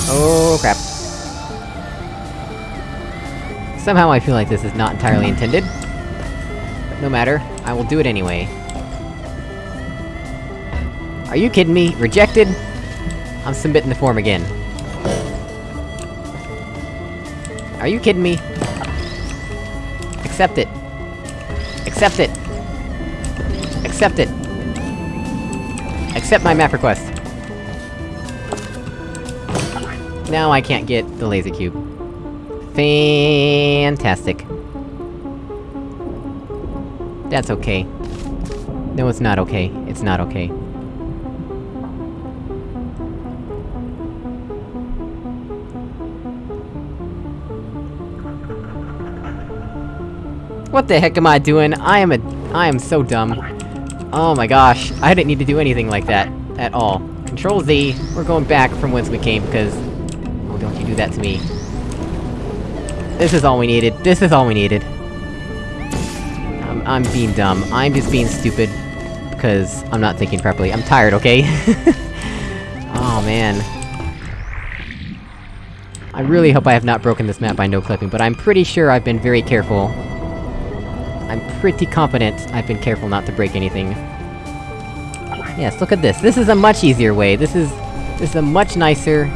Oh, crap. Somehow I feel like this is not entirely intended. But no matter, I will do it anyway. Are you kidding me? Rejected? I'm submitting the form again. Are you kidding me? Accept it. Accept it. Accept it. Accept my map request. Now I can't get the laser cube. Fantastic. That's okay. No, it's not okay. It's not okay. What the heck am I doing? I am a- I am so dumb. Oh my gosh, I didn't need to do anything like that, at all. Control Z, we're going back from whence we came, because... Oh, don't you do that to me. This is all we needed, this is all we needed. I'm- I'm being dumb, I'm just being stupid, because I'm not thinking properly. I'm tired, okay? oh man. I really hope I have not broken this map by no-clipping, but I'm pretty sure I've been very careful. I'm pretty confident I've been careful not to break anything. Yes, look at this. This is a much easier way. This is... This is a much nicer,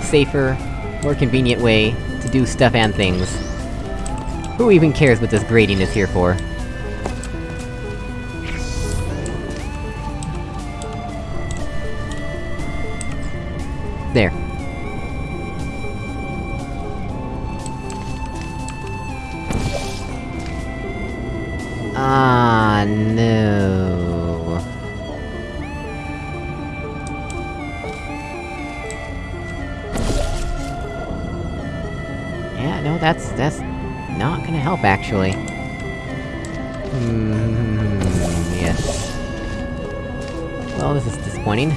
safer, more convenient way to do stuff and things. Who even cares what this grading is here for? There. Ah, no. Actually. Hmm... yes. Well, this is disappointing.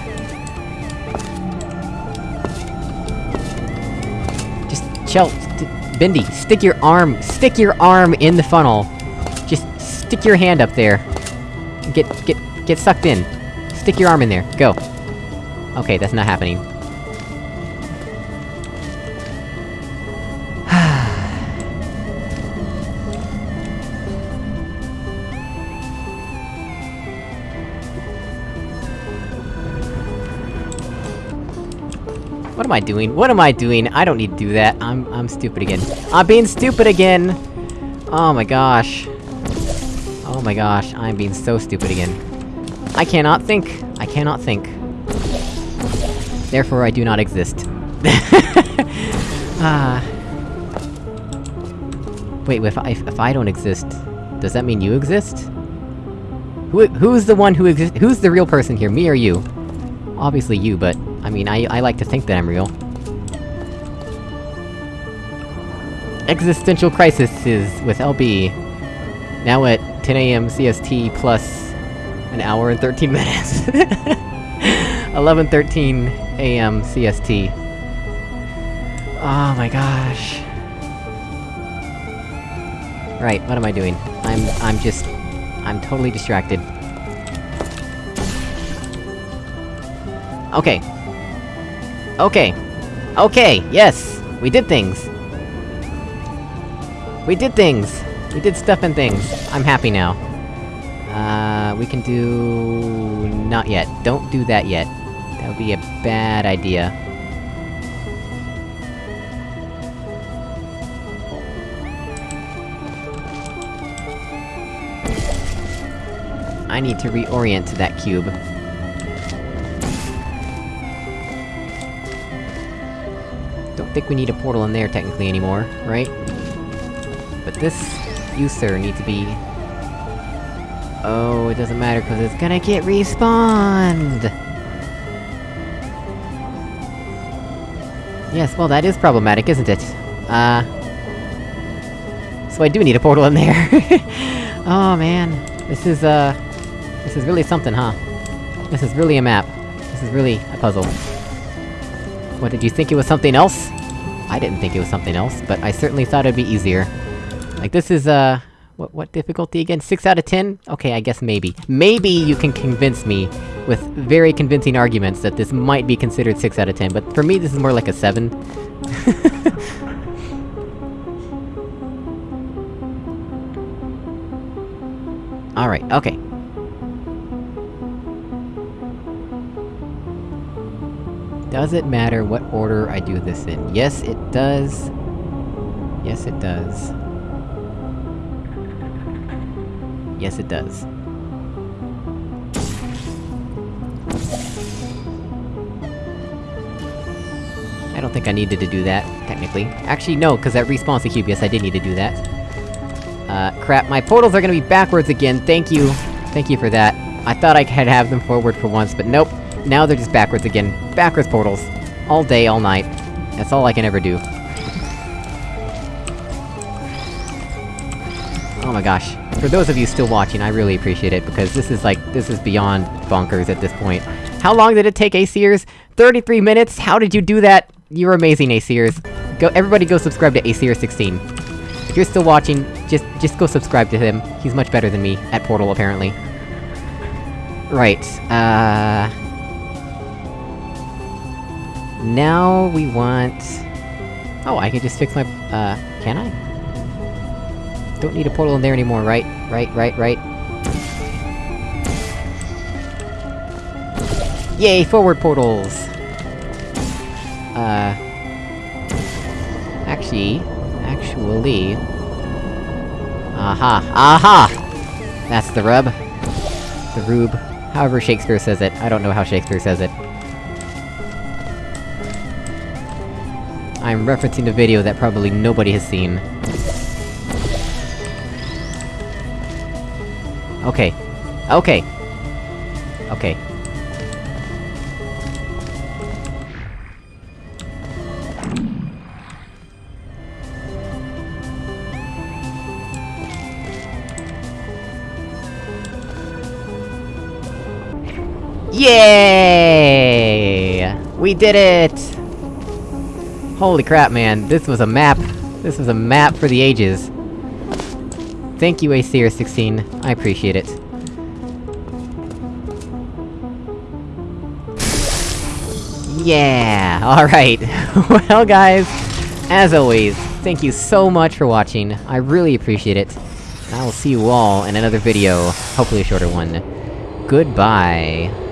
Just, Chell, st Bendy, stick your arm- stick your arm in the funnel! Just stick your hand up there. Get- get- get sucked in. Stick your arm in there, go. Okay, that's not happening. Am I doing? What am I doing? I don't need to do that. I'm- I'm stupid again. I'm being stupid again! Oh my gosh. Oh my gosh, I'm being so stupid again. I cannot think! I cannot think. Therefore I do not exist. ah... Wait, if I- if I don't exist, does that mean you exist? Who- who's the one who exists- who's the real person here, me or you? Obviously you, but... I mean, I- I like to think that I'm real. Existential Crisis is with LB. Now at 10am CST plus... an hour and 13 minutes. 11.13 AM CST. Oh my gosh. Right, what am I doing? I'm- I'm just... I'm totally distracted. Okay. Okay. Okay, yes! We did things! We did things! We did stuff and things. I'm happy now. Uh, we can do... not yet. Don't do that yet. That would be a bad idea. I need to reorient to that cube. Think we need a portal in there technically anymore, right? But this... you, sir, need to be... Oh, it doesn't matter, cause it's gonna get respawned! Yes, well that is problematic, isn't it? Uh... So I do need a portal in there! oh man, this is, uh... This is really something, huh? This is really a map. This is really a puzzle. What, did you think it was something else? I didn't think it was something else, but I certainly thought it'd be easier. Like, this is, uh... What, what difficulty again? 6 out of 10? Okay, I guess maybe. Maybe you can convince me, with very convincing arguments, that this might be considered 6 out of 10, but for me this is more like a 7. Alright, okay. Does it matter what order I do this in? Yes, it does. Yes, it does. Yes, it does. I don't think I needed to do that, technically. Actually, no, cause that respawns the cube, yes, I did need to do that. Uh, crap, my portals are gonna be backwards again, thank you! Thank you for that. I thought I could have them forward for once, but nope. Now they're just backwards again. Backwards portals. All day, all night. That's all I can ever do. Oh my gosh. For those of you still watching, I really appreciate it, because this is like- this is beyond bonkers at this point. How long did it take, Aseers? 33 minutes? How did you do that? You're amazing, Aseers. Go- everybody go subscribe to Aseer16. If you're still watching, just- just go subscribe to him. He's much better than me, at Portal, apparently. Right, uh... Now we want... Oh, I can just fix my- uh, can I? Don't need a portal in there anymore, right? Right, right, right? Yay, forward portals! Uh... Actually... Actually... Aha! Aha! That's the rub. The rube. However Shakespeare says it. I don't know how Shakespeare says it. I'm referencing a video that probably nobody has seen. Okay. Okay. Okay. Yay! We did it! Holy crap, man, this was a map. This was a map for the ages. Thank you, ACR16, I appreciate it. Yeah! Alright. well guys, as always, thank you so much for watching, I really appreciate it. I will see you all in another video, hopefully a shorter one. Goodbye.